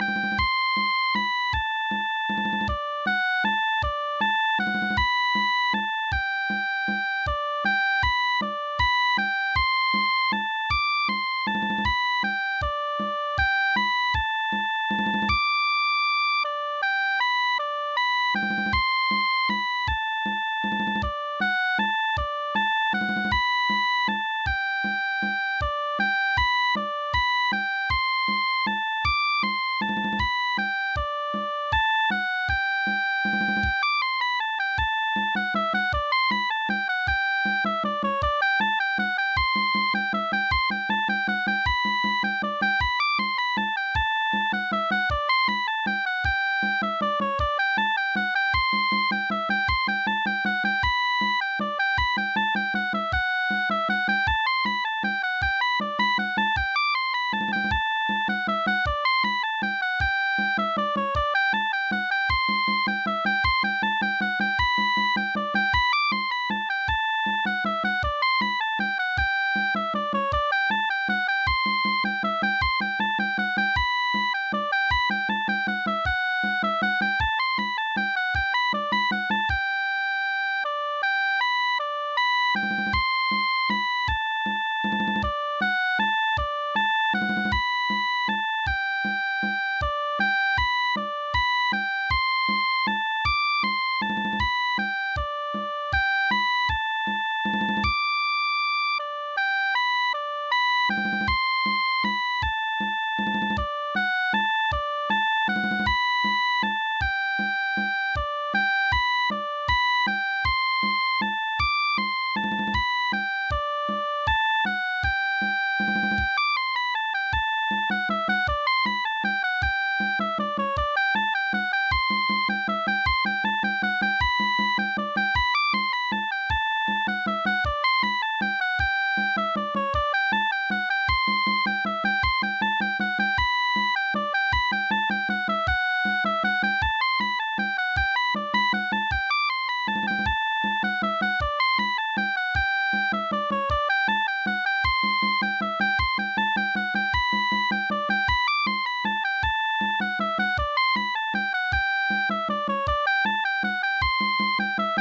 you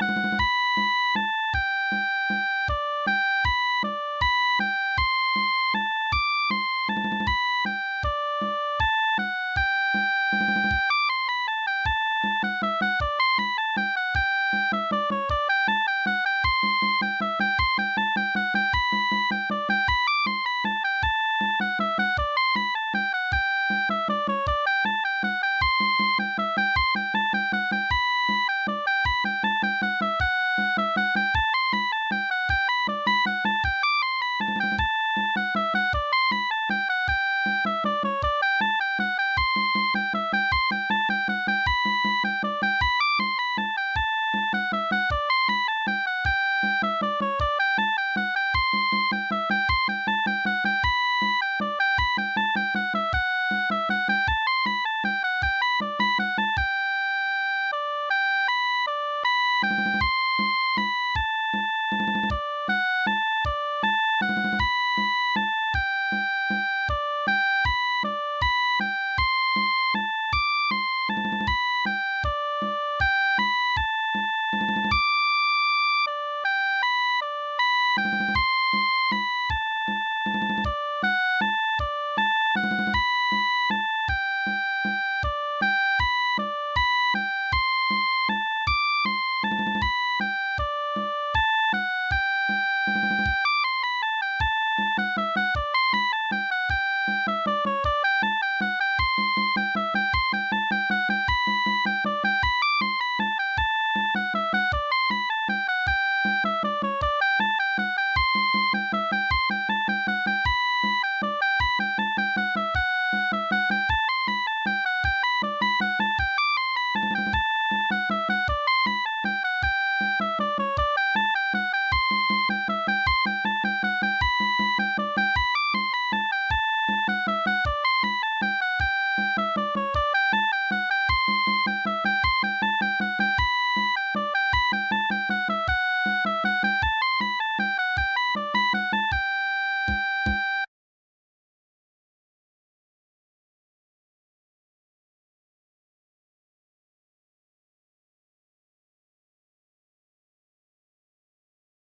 Música